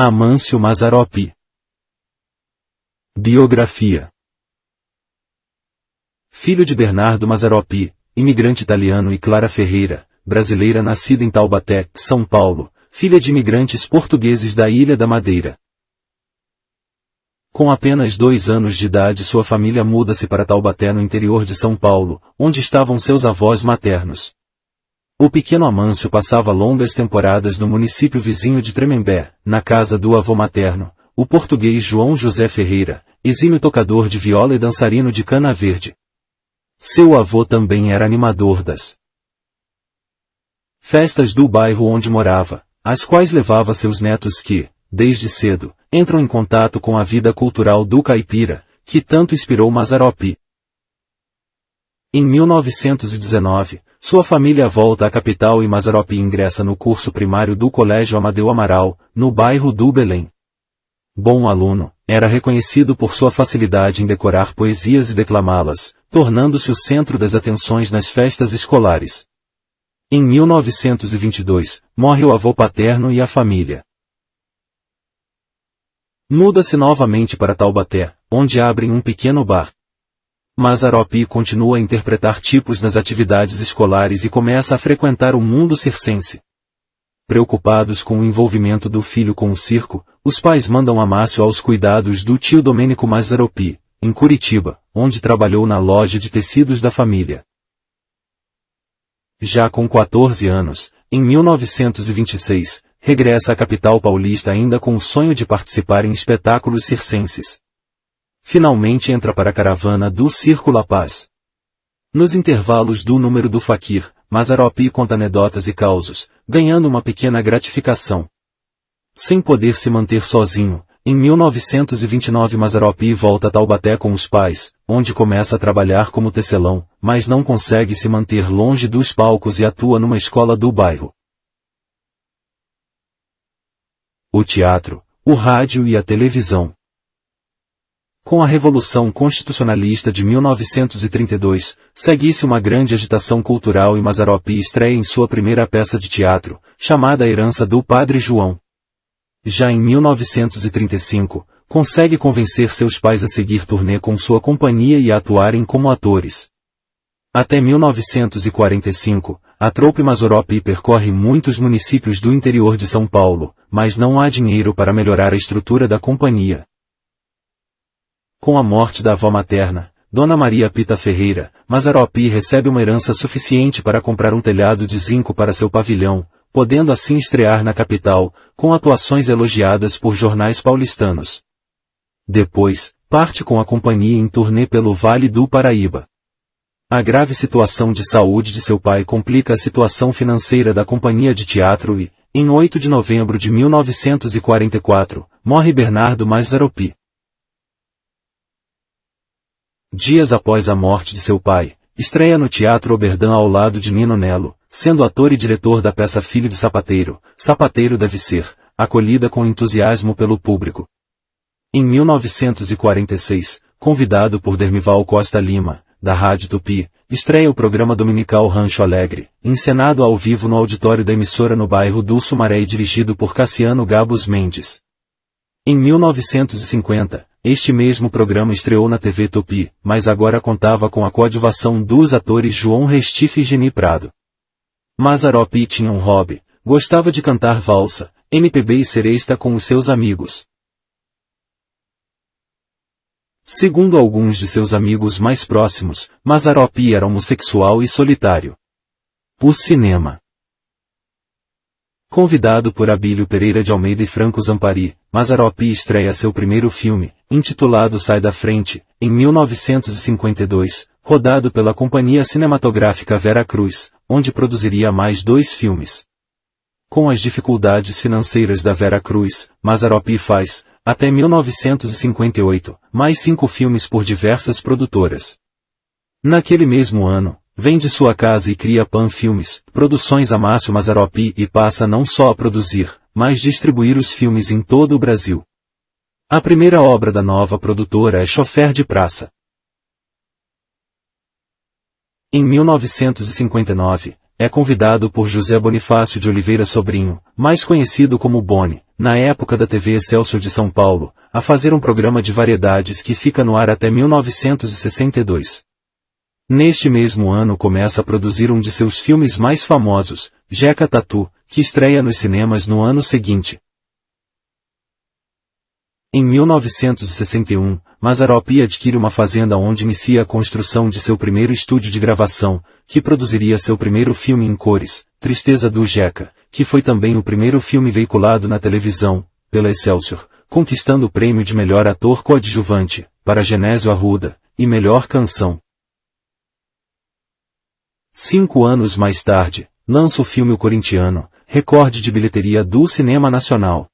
Amâncio Mazaropi Biografia Filho de Bernardo Mazaropi, imigrante italiano e Clara Ferreira, brasileira nascida em Taubaté, São Paulo, filha de imigrantes portugueses da Ilha da Madeira. Com apenas dois anos de idade sua família muda-se para Taubaté no interior de São Paulo, onde estavam seus avós maternos. O pequeno Amâncio passava longas temporadas no município vizinho de Tremembé, na casa do avô materno, o português João José Ferreira, exímio tocador de viola e dançarino de cana verde. Seu avô também era animador das festas do bairro onde morava, às quais levava seus netos que, desde cedo, entram em contato com a vida cultural do caipira, que tanto inspirou Mazaropi. Em 1919, sua família volta à capital e Mazaropi ingressa no curso primário do Colégio Amadeu Amaral, no bairro do Belém. Bom aluno, era reconhecido por sua facilidade em decorar poesias e declamá-las, tornando-se o centro das atenções nas festas escolares. Em 1922, morre o avô paterno e a família. Muda-se novamente para Taubaté, onde abrem um pequeno bar. Mazaropi continua a interpretar tipos nas atividades escolares e começa a frequentar o mundo circense. Preocupados com o envolvimento do filho com o circo, os pais mandam Amácio aos cuidados do tio Domênico Mazaropi, em Curitiba, onde trabalhou na loja de tecidos da família. Já com 14 anos, em 1926, regressa à capital paulista ainda com o sonho de participar em espetáculos circenses. Finalmente entra para a caravana do Circo La Paz. Nos intervalos do número do Faquir, Mazaropi conta anedotas e causos, ganhando uma pequena gratificação. Sem poder se manter sozinho, em 1929 Mazaropi volta a Taubaté com os pais, onde começa a trabalhar como tecelão, mas não consegue se manter longe dos palcos e atua numa escola do bairro. O teatro, o rádio e a televisão. Com a Revolução Constitucionalista de 1932, segue-se uma grande agitação cultural e Mazaropi estreia em sua primeira peça de teatro, chamada Herança do Padre João. Já em 1935, consegue convencer seus pais a seguir turnê com sua companhia e a atuarem como atores. Até 1945, a troupe Mazaropi percorre muitos municípios do interior de São Paulo, mas não há dinheiro para melhorar a estrutura da companhia. Com a morte da avó materna, Dona Maria Pita Ferreira, Mazaropi recebe uma herança suficiente para comprar um telhado de zinco para seu pavilhão, podendo assim estrear na capital, com atuações elogiadas por jornais paulistanos. Depois, parte com a companhia em turnê pelo Vale do Paraíba. A grave situação de saúde de seu pai complica a situação financeira da companhia de teatro e, em 8 de novembro de 1944, morre Bernardo Mazzaropi. Dias após a morte de seu pai, estreia no Teatro Oberdan ao lado de Nino Nelo, sendo ator e diretor da peça Filho de Sapateiro, Sapateiro deve ser, acolhida com entusiasmo pelo público. Em 1946, convidado por Dermival Costa Lima, da Rádio Tupi, estreia o programa dominical Rancho Alegre, encenado ao vivo no auditório da emissora no bairro do Sumaré e dirigido por Cassiano Gabos Mendes. Em 1950, este mesmo programa estreou na TV Tupi, mas agora contava com a coadjuvação dos atores João Restife e Geni Prado. Mazaropi tinha um hobby, gostava de cantar valsa, MPB e seresta com os seus amigos. Segundo alguns de seus amigos mais próximos, Mazaropi era homossexual e solitário. O cinema Convidado por Abílio Pereira de Almeida e Franco Zampari, Mazaropi estreia seu primeiro filme, intitulado Sai da Frente, em 1952, rodado pela Companhia Cinematográfica Vera Cruz, onde produziria mais dois filmes. Com as dificuldades financeiras da Vera Cruz, Mazaropi faz, até 1958, mais cinco filmes por diversas produtoras. Naquele mesmo ano, Vende sua casa e cria Pan Filmes, produções Amácio Mazaropi e passa não só a produzir, mas distribuir os filmes em todo o Brasil. A primeira obra da nova produtora é Chofer de Praça. Em 1959, é convidado por José Bonifácio de Oliveira Sobrinho, mais conhecido como Boni, na época da TV Excelsior de São Paulo, a fazer um programa de variedades que fica no ar até 1962. Neste mesmo ano começa a produzir um de seus filmes mais famosos, Jeca Tatu, que estreia nos cinemas no ano seguinte. Em 1961, Mazaropi adquire uma fazenda onde inicia a construção de seu primeiro estúdio de gravação, que produziria seu primeiro filme em cores, Tristeza do Jeca, que foi também o primeiro filme veiculado na televisão, pela Excelsior, conquistando o prêmio de melhor ator coadjuvante, para Genésio Arruda, e melhor canção. Cinco anos mais tarde, lança o filme O Corintiano, recorde de bilheteria do cinema nacional.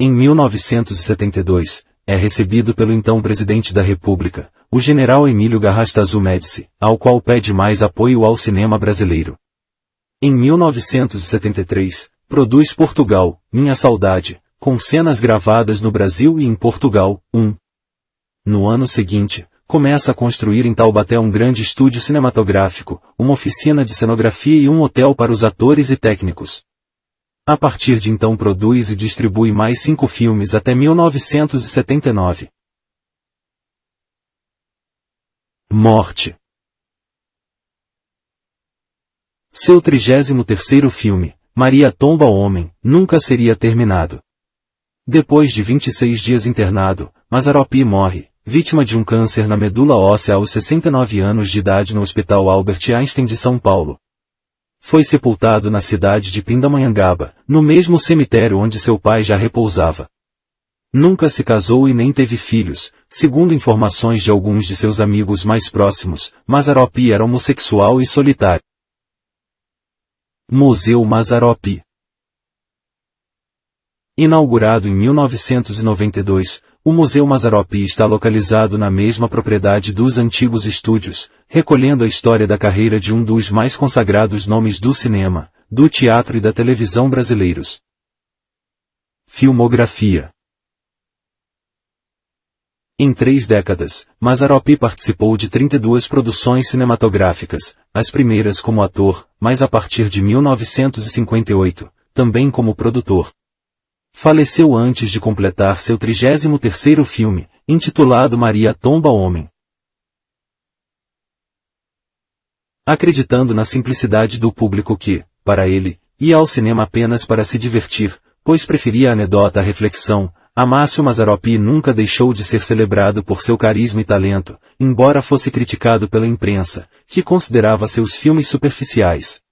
Em 1972, é recebido pelo então presidente da República, o general Emílio Garrastazu Médici, ao qual pede mais apoio ao cinema brasileiro. Em 1973, produz Portugal, Minha Saudade, com cenas gravadas no Brasil e em Portugal, 1. No ano seguinte, começa a construir em Taubaté um grande estúdio cinematográfico, uma oficina de cenografia e um hotel para os atores e técnicos. A partir de então produz e distribui mais cinco filmes até 1979. Morte Seu 33º filme, Maria Tomba Homem, nunca seria terminado. Depois de 26 dias internado, Mazaropi morre, vítima de um câncer na medula óssea aos 69 anos de idade no Hospital Albert Einstein de São Paulo foi sepultado na cidade de Pindamonhangaba, no mesmo cemitério onde seu pai já repousava. Nunca se casou e nem teve filhos, segundo informações de alguns de seus amigos mais próximos, Mazaropi era homossexual e solitário. Museu Mazaropi Inaugurado em 1992, o Museu Mazaropi está localizado na mesma propriedade dos antigos estúdios, recolhendo a história da carreira de um dos mais consagrados nomes do cinema, do teatro e da televisão brasileiros. Filmografia Em três décadas, Mazaropi participou de 32 produções cinematográficas, as primeiras como ator, mas a partir de 1958, também como produtor. Faleceu antes de completar seu 33º filme, intitulado Maria Tomba Homem. Acreditando na simplicidade do público que, para ele, ia ao cinema apenas para se divertir, pois preferia a anedota à reflexão, Amácio Mazaropi nunca deixou de ser celebrado por seu carisma e talento, embora fosse criticado pela imprensa, que considerava seus filmes superficiais.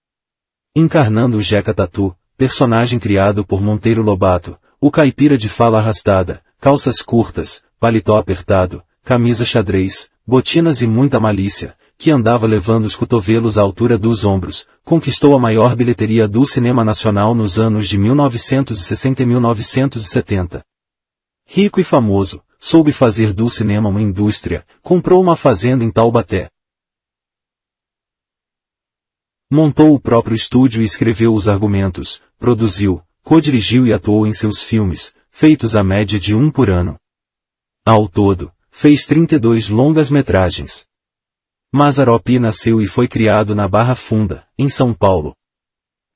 Encarnando o Jeca Tatu, personagem criado por Monteiro Lobato, o caipira de fala arrastada, calças curtas, paletó apertado, camisa xadrez, botinas e muita malícia, que andava levando os cotovelos à altura dos ombros, conquistou a maior bilheteria do cinema nacional nos anos de 1960 e 1970. Rico e famoso, soube fazer do cinema uma indústria, comprou uma fazenda em Taubaté, Montou o próprio estúdio e escreveu os argumentos, produziu, co-dirigiu e atuou em seus filmes, feitos à média de um por ano. Ao todo, fez 32 longas-metragens. Mazaropi nasceu e foi criado na Barra Funda, em São Paulo.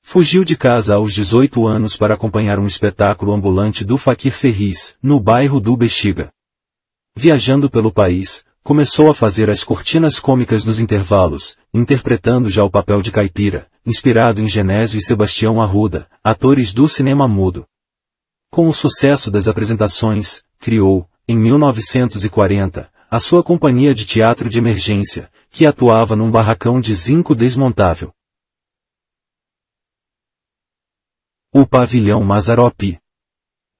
Fugiu de casa aos 18 anos para acompanhar um espetáculo ambulante do Faquir Ferris, no bairro do Bexiga. Viajando pelo país, Começou a fazer as cortinas cômicas nos intervalos, interpretando já o papel de caipira, inspirado em Genésio e Sebastião Arruda, atores do cinema mudo. Com o sucesso das apresentações, criou, em 1940, a sua companhia de teatro de emergência, que atuava num barracão de zinco desmontável. O pavilhão Mazaropi.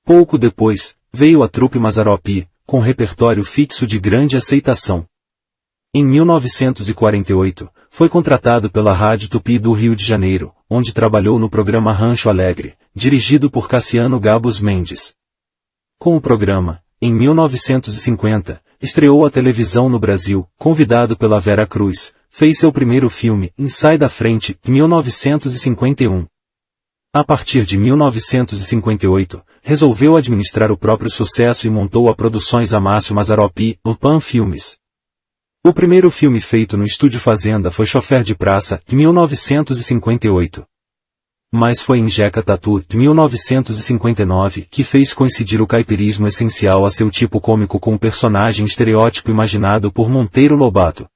Pouco depois, veio a trupe Mazaropi, com repertório fixo de grande aceitação. Em 1948, foi contratado pela Rádio Tupi do Rio de Janeiro, onde trabalhou no programa Rancho Alegre, dirigido por Cassiano Gabos Mendes. Com o programa, em 1950, estreou a televisão no Brasil, convidado pela Vera Cruz, fez seu primeiro filme, Em Sai da Frente, em 1951. A partir de 1958, resolveu administrar o próprio sucesso e montou a Produções Amácio Mazaropi, o Pan Filmes. O primeiro filme feito no Estúdio Fazenda foi Chofer de Praça, em 1958. Mas foi em Jeca Tatu, de 1959, que fez coincidir o caipirismo essencial a seu tipo cômico com o personagem estereótipo imaginado por Monteiro Lobato.